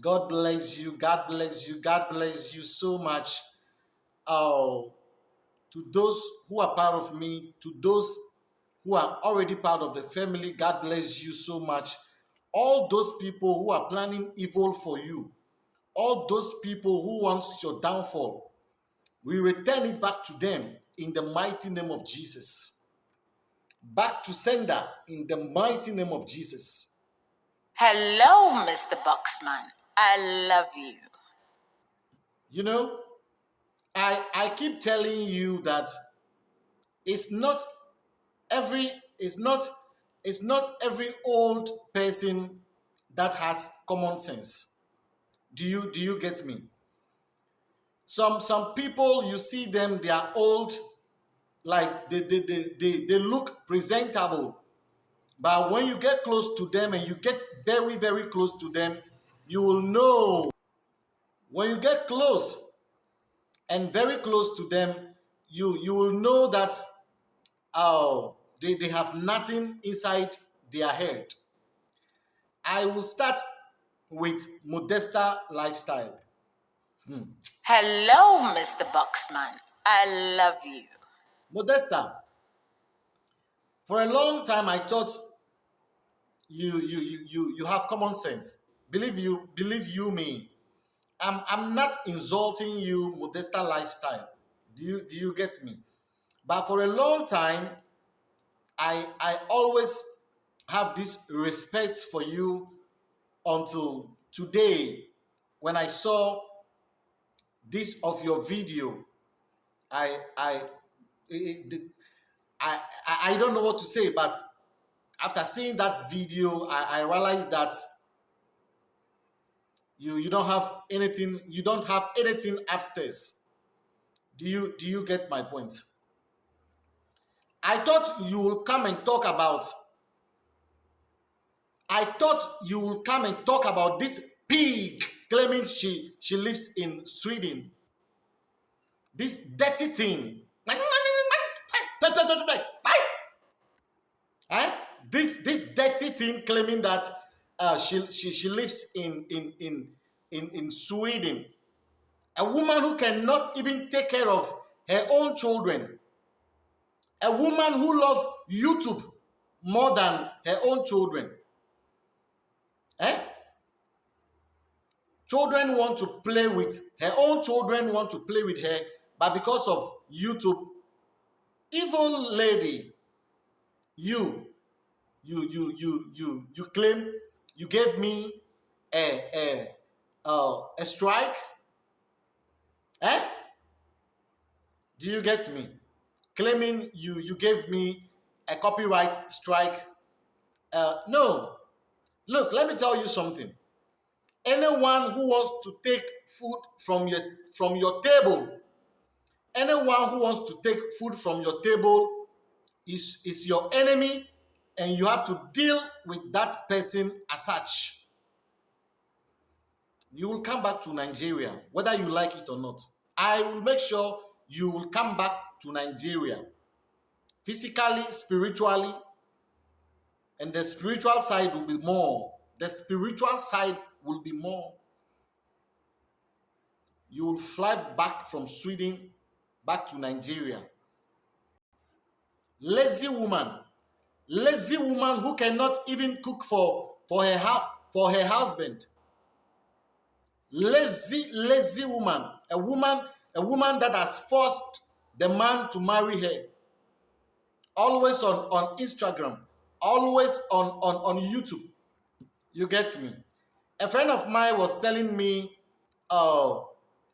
God bless you. God bless you. God bless you so much. Oh, to those who are part of me, to those who are already part of the family, God bless you so much. All those people who are planning evil for you, all those people who wants your downfall, we return it back to them in the mighty name of Jesus. Back to sender in the mighty name of Jesus. Hello, Mr. Boxman. I love you. You know, I I keep telling you that it's not every it's not it's not every old person that has common sense. Do you do you get me? Some some people you see them they are old like they they, they, they, they look presentable but when you get close to them and you get very very close to them you will know when you get close and very close to them you you will know that oh they, they have nothing inside their head. I will start with modesta lifestyle. Hmm. hello mr boxman. I love you. Modesta for a long time i thought you you you you, you have common sense believe you believe you me. I'm i'm not insulting you modesta lifestyle. Do you do you get me? But for a long time i i always have this respect for you until today when i saw this of your video. I i it, it, I, I don't know what to say but after seeing that video i, I realized that you you don't have anything you don't have anything upstairs. Do you do you get my point? I thought you will come and talk about i thought you will come and talk about this pig claiming she she lives in sweden. This dirty thing. Eh? this this dirty thing claiming that uh, she, she, she lives in, in, in, in, in Sweden. A woman who cannot even take care of her own children. A woman who loves YouTube more than her own children. Eh? Children want to play with her own children want to play with her, but because of YouTube, evil lady, you, you, you, you, you, you claim you gave me a a uh, a strike? Eh? Do you get me? Claiming you you gave me a copyright strike? Uh, no. Look let me tell you something. Anyone who wants to take food from your from your table anyone who wants to take food from your table is is your enemy and you have to deal with that person as such. You will come back to Nigeria, whether you like it or not. I will make sure you will come back to Nigeria physically, spiritually, and the spiritual side will be more. The spiritual side will be more. You will fly back from Sweden back to Nigeria. Lazy woman lazy woman who cannot even cook for for her for her husband. Lazy lazy woman. A woman a woman that has forced the man to marry her. Always on on instagram. Always on on on youtube. You get me? A friend of mine was telling me uh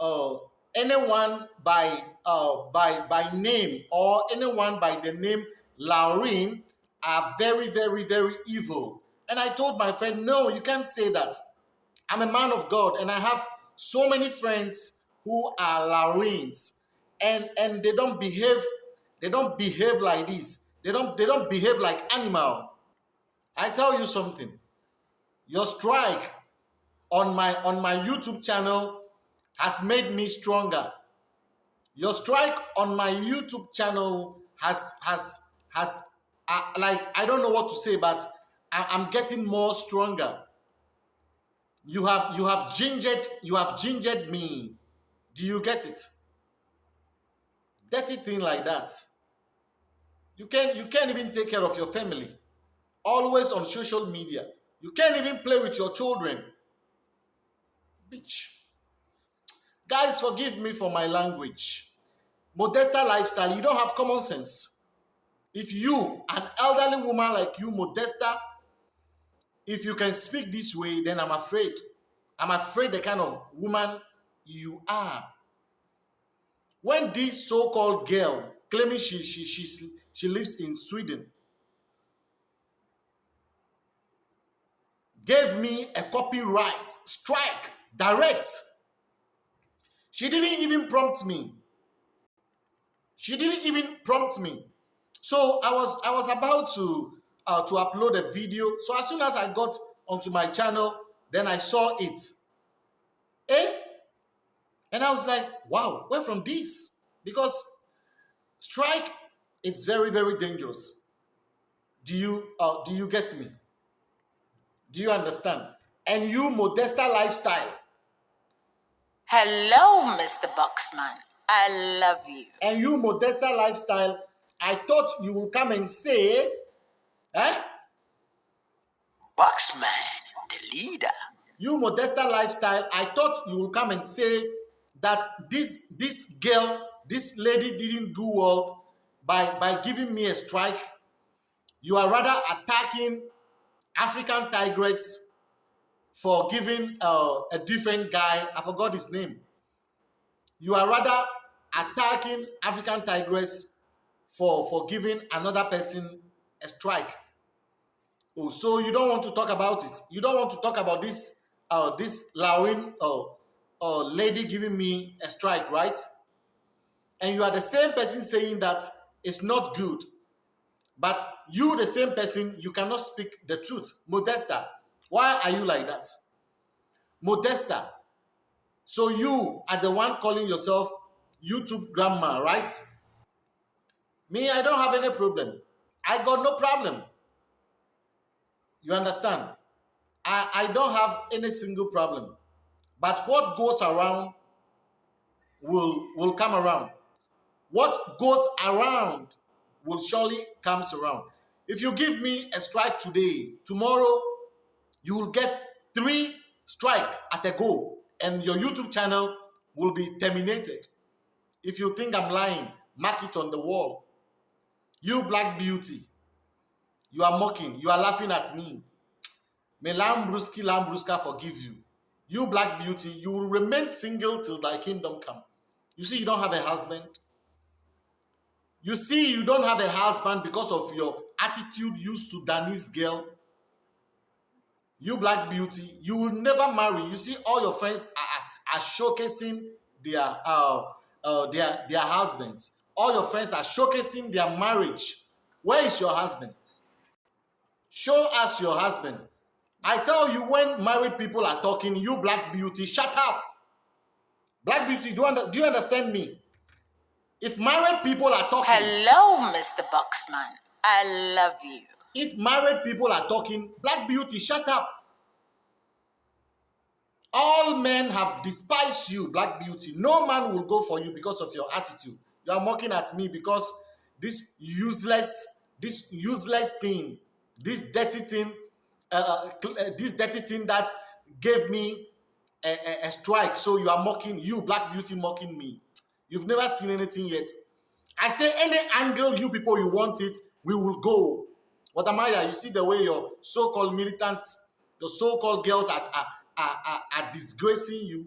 uh anyone by uh by by name or anyone by the name Laureen are very, very, very evil. And I told my friend, no, you can't say that. I'm a man of God and I have so many friends who are Laurens and and they don't behave they don't behave like this. They don't they don't behave like animal. I tell you something. Your strike on my on my YouTube channel has made me stronger. Your strike on my YouTube channel has has has I, like I don't know what to say, but I, I'm getting more stronger. You have you have gingered you have gingered me. Do you get it? Dirty thing like that. You can you can't even take care of your family. Always on social media. You can't even play with your children. Bitch. Guys, forgive me for my language. Modesta lifestyle, you don't have common sense. If you, an elderly woman like you, Modesta, if you can speak this way, then I'm afraid. I'm afraid the kind of woman you are. When this so-called girl claiming she, she, she, she lives in Sweden gave me a copyright strike direct. She didn't even prompt me. She didn't even prompt me. So I was I was about to uh, to upload a video. So as soon as I got onto my channel, then I saw it. Eh? And I was like, wow, where from this? Because strike, it's very, very dangerous. Do you uh, do you get me? Do you understand? And you, Modesta lifestyle. Hello, Mr. Boxman. I love you. And you, Modesta lifestyle, I thought you will come and say, eh? Boxman, the leader. You, Modesta lifestyle, I thought you will come and say that this this girl, this lady didn't do well by by giving me a strike. You are rather attacking African Tigress for giving uh, a different guy, I forgot his name. You are rather attacking African Tigress for, for giving another person a strike. Oh, so you don't want to talk about it. You don't want to talk about this uh, this Lauren uh, uh, lady giving me a strike, right? And you are the same person saying that it's not good but you, the same person, you cannot speak the truth. Modesta, why are you like that? Modesta. So you are the one calling yourself YouTube grandma, right? Me, I don't have any problem. I got no problem. You understand? I, I don't have any single problem. But what goes around will, will come around. What goes around will surely comes around. If you give me a strike today, tomorrow you will get three strike at a go and your YouTube channel will be terminated. If you think I'm lying, mark it on the wall. You black beauty, you are mocking, you are laughing at me. May Lambruski Lambruska forgive you. You black beauty, you will remain single till thy kingdom come. You see, you don't have a husband. You see, you don't have a husband because of your attitude, you Sudanese girl. You black beauty, you will never marry. You see, all your friends are, are showcasing their uh, uh, their their husbands. All your friends are showcasing their marriage. Where is your husband? Show us your husband. I tell you, when married people are talking, you black beauty, shut up. Black beauty, do, under, do you understand me? If married people are talking, Hello, Mr. Boxman. I love you. if married people are talking, Black Beauty, shut up. All men have despised you, Black Beauty. No man will go for you because of your attitude. You are mocking at me because this useless, this useless thing, this dirty thing, uh, uh, uh this dirty thing that gave me a, a, a strike. So you are mocking you, Black Beauty, mocking me. You've never seen anything yet. I say any angle you people you want it, we will go. What am I? You see the way your so-called militants, your so-called girls are, are, are, are, disgracing you.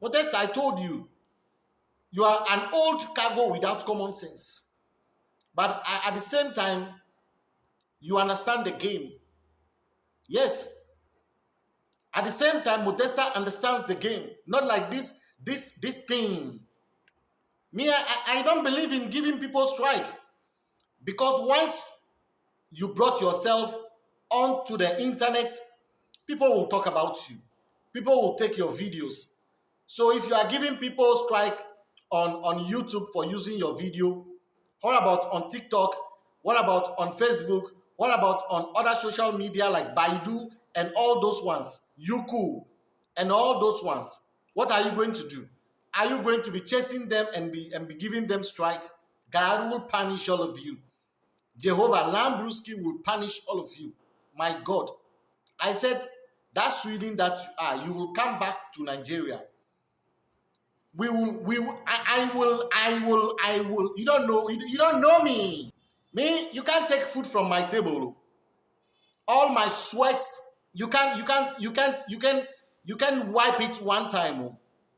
Modesta, I told you, you are an old cargo without common sense. But at the same time, you understand the game. Yes. At the same time, Modesta understands the game. Not like this, this, this thing me, I, I don't believe in giving people strike because once you brought yourself onto the internet, people will talk about you. People will take your videos. So if you are giving people strike on, on YouTube for using your video, what about on TikTok? What about on Facebook? What about on other social media like Baidu and all those ones, Youku, and all those ones, what are you going to do? Are you going to be chasing them and be and be giving them strike? God will punish all of you. Jehovah Lambruski will punish all of you. My God. I said, that Sweden that you are, you will come back to Nigeria. We will, we will, I, I will, I will, I will. You don't know, you, don't know me. Me, you can't take food from my table. All my sweats, you can't, you can't, you can't, you can, you can wipe it one time.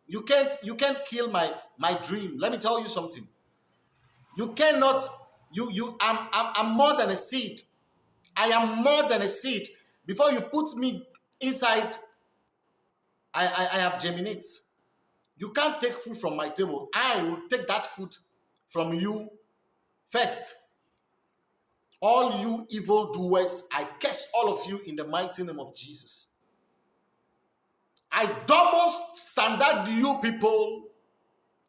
You can't, you can't kill my my dream. Let me tell you something. You cannot, you, you, I'm, I'm, I'm more than a seed. I am more than a seed. Before you put me inside, I, I, I have germinates. You can't take food from my table. I will take that food from you first. All you evil doers, I curse all of you in the mighty name of Jesus. I double standard you people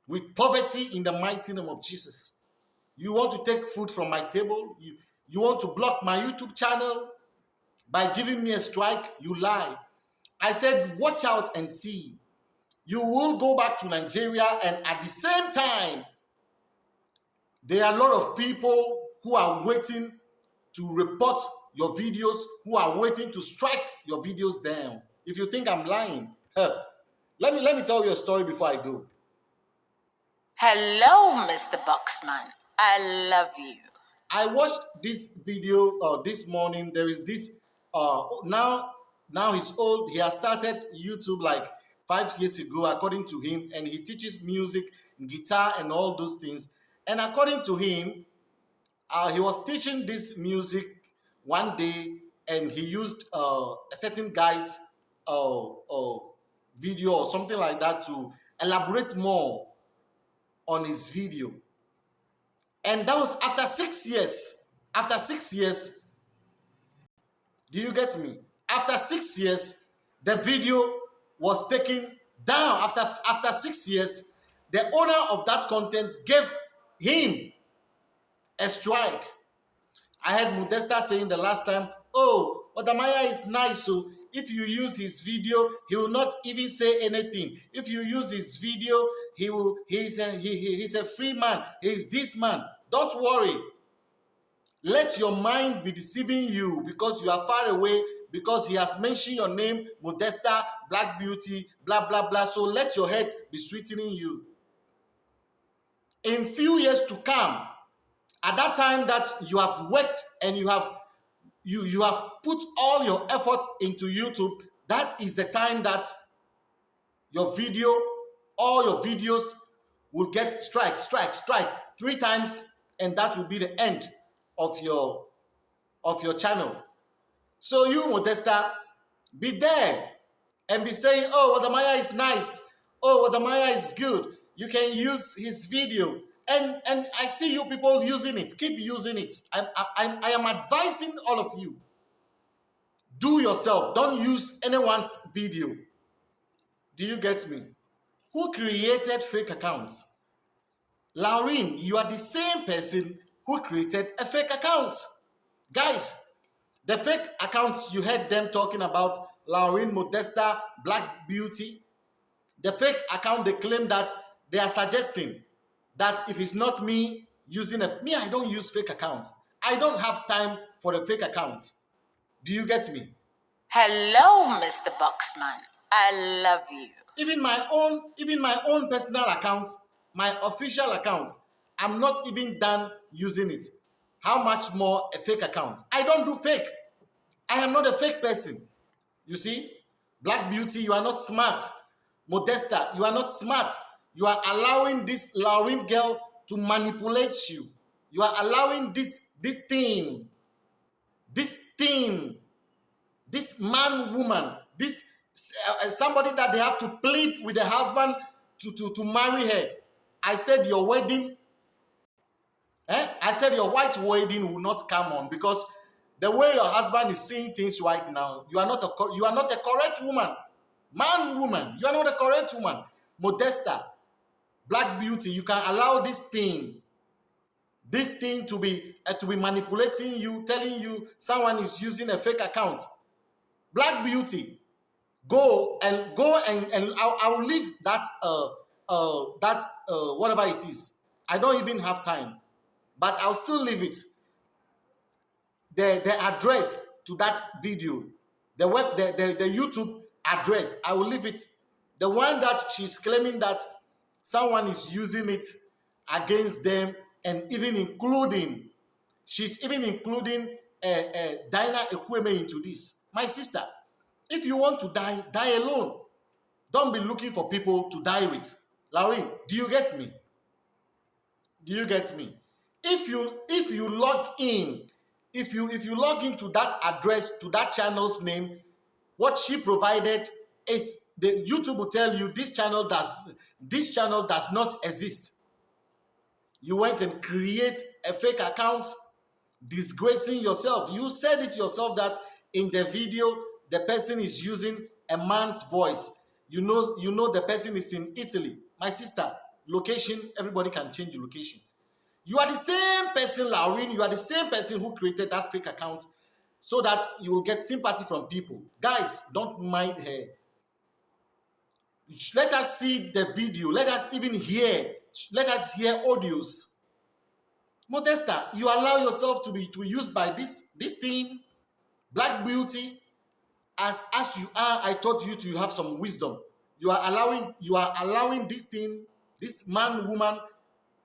with poverty in the mighty name of Jesus. You want to take food from my table? You, you want to block my YouTube channel by giving me a strike? You lie. I said, watch out and see. You will go back to Nigeria, and at the same time, there are a lot of people who are waiting to report your videos, who are waiting to strike your videos down. If you think I'm lying, huh, let me let me tell you a story before I go. Hello, Mr. Boxman. I love you. I watched this video uh, this morning. There is this uh, now now he's old. He has started YouTube like five years ago, according to him, and he teaches music, guitar, and all those things. And according to him, uh, he was teaching this music one day, and he used uh, a certain guy's uh, uh, video or something like that to elaborate more on his video. And that was after six years. After six years, do you get me? After six years, the video was taken down. After, after six years, the owner of that content gave him a strike. I heard Modesta saying the last time, oh, Odamaya is nice, so if you use his video, he will not even say anything. If you use his video, he will, he's a, he- he's a free man. He's this man. Don't worry. Let your mind be deceiving you because you are far away, because he has mentioned your name, Modesta, Black Beauty, blah, blah, blah. So let your head be sweetening you. In few years to come, at that time that you have worked and you have you you have put all your effort into YouTube, that is the time that your video, all your videos will get strike, strike, strike three times, and that will be the end of your of your channel. So you, Modesta, be there and be saying, "Oh, Wadamaya is nice. Oh, Wadamaya is good. You can use his video." And and I see you people using it. Keep using it. I'm, I'm, I am advising all of you. Do yourself. Don't use anyone's video. Do you get me? Who created fake accounts? Lauren, you are the same person who created a fake account. Guys, the fake accounts you heard them talking about, Lauren Modesta, Black Beauty, the fake account they claim that they are suggesting that if it's not me using a me, I don't use fake accounts. I don't have time for the fake accounts. Do you get me? Hello, Mr. Boxman. I love you. even my own even my own personal account my official account i'm not even done using it how much more a fake account i don't do fake i am not a fake person you see? Black beauty you are not smart. Modesta you are not smart. You are allowing this lauren girl to manipulate you. You are allowing this this thing this thing this man woman this uh, somebody that they have to plead with the husband to, to, to marry her. I said your wedding eh? i said your white wedding will not come on because the way your husband is seeing things right now you are not a you are not a correct woman man woman you are not a correct woman modesta black beauty you can allow this thing this thing to be uh, to be manipulating you telling you someone is using a fake account Black Beauty, go and go and and I'll, I'll leave that uh uh that uh whatever it is. I don't even have time, but I'll still leave it. The the address to that video, the web the, the, the YouTube address, I will leave it. The one that she's claiming that someone is using it against them and even including she's even including uh, uh, Dinah Ekweme into this. My sister, if you want to die, die alone. Don't be looking for people to die with. Lauren, do you get me? Do you get me? If you if you log in, if you if you log into that address to that channel's name, what she provided is the YouTube will tell you this channel does this channel does not exist. You went and create a fake account, disgracing yourself. You said it yourself that in the video the person is using a man's voice. You know, you know the person is in Italy. My sister, location, everybody can change the location. You are the same person, Lauren. You are the same person who created that fake account so that you will get sympathy from people. Guys, don't mind her. Let us see the video. Let us even hear. Let us hear audios. Modesta, you allow yourself to be to be used by this this thing, Black Beauty. As as you are, I taught you to have some wisdom. You are allowing you are allowing this thing, this man woman,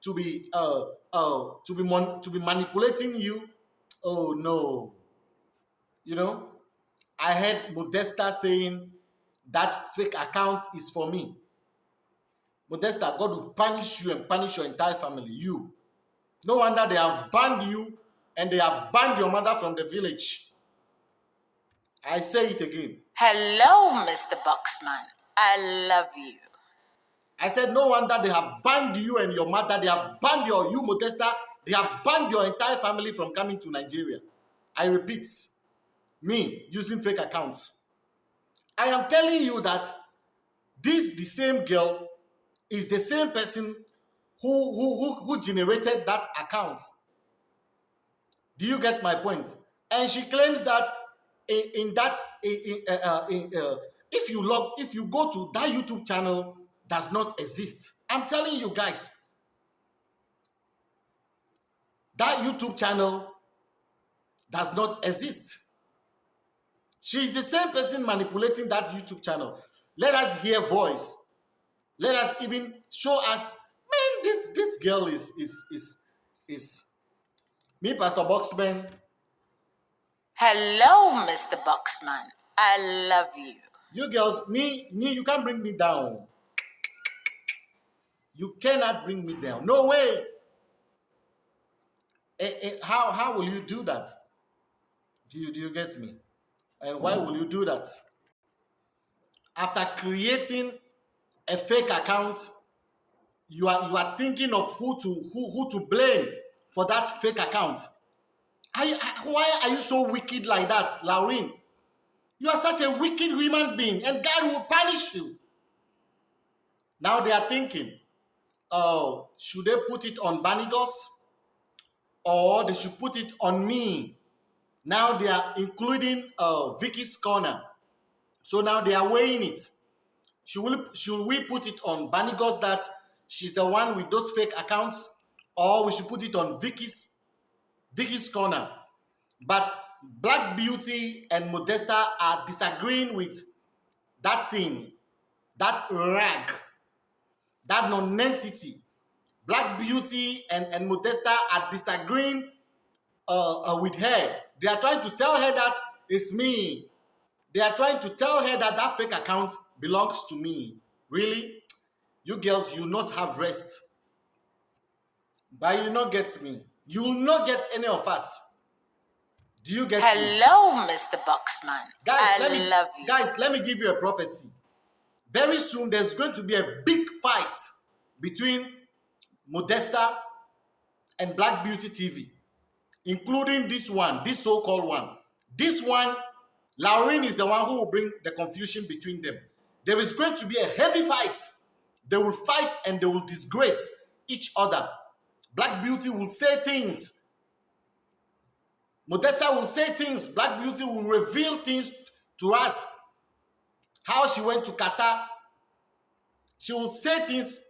to be uh uh to be mon- to be manipulating you. Oh no, you know. I heard Modesta saying that fake account is for me. Modesta, God will punish you and punish your entire family. You. No wonder they have banned you and they have banned your mother from the village. I say it again. Hello, Mr. Boxman. I love you. I said, no wonder they have banned you and your mother. They have banned your you, Modesta. They have banned your entire family from coming to Nigeria. I repeat, me using fake accounts. I am telling you that this the same girl is the same person who who who, who generated that account. Do you get my point? And she claims that in, in that in, uh, uh, in, uh, if you log if you go to that YouTube channel does not exist. I'm telling you guys, that YouTube channel does not exist. She's the same person manipulating that YouTube channel. Let us hear voice. Let us even show us, man, this this girl is is is is me, Pastor Boxman. Hello, Mr. Boxman. I love you. You girls, me, me, you can't bring me down. You cannot bring me down. No way. Eh, eh, how how will you do that? Do you do you get me? And why will you do that? After creating a fake account, you are you are thinking of who to who, who to blame for that fake account. Are you, why are you so wicked like that, Lauren? You are such a wicked human being, and God will punish you. Now they are thinking, oh, should they put it on Banigos? Or they should put it on me? Now they are including uh, Vicky's corner. So now they are weighing it. Should we, should we put it on Banigos that she's the one with those fake accounts? Or we should put it on Vicky's, Vicky's corner? But Black Beauty and Modesta are disagreeing with that thing, that rag, that non-entity. Black Beauty and, and Modesta are disagreeing uh, uh, with her. They are trying to tell her that it's me. They are trying to tell her that that fake account belongs to me. Really? You girls, you not have rest. But you not get me. You will not get any of us. Do you get me? Hello, Mr. Boxman. Guys, I let me love you. guys, let me give you a prophecy. Very soon there's going to be a big fight between Modesta and Black Beauty TV, including this one, this so-called one. This one, Lauren is the one who will bring the confusion between them. There is going to be a heavy fight. They will fight and they will disgrace each other. Black Beauty will say things Modesta will say things, Black Beauty will reveal things to ask how she went to Qatar. She will say things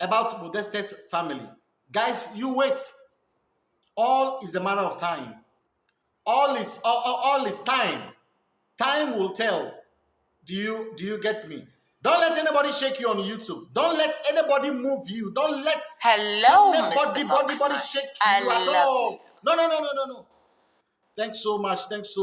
about Modeste's family. Guys, you wait. All is the matter of time. All is all, all, all is time. Time will tell. Do you do you get me? Don't let anybody shake you on YouTube. Don't let anybody move you. Don't let Hello, anybody, Mr. body, body shake I you at all. you. No, no, no, no, no, no. Thanks so much. Thanks so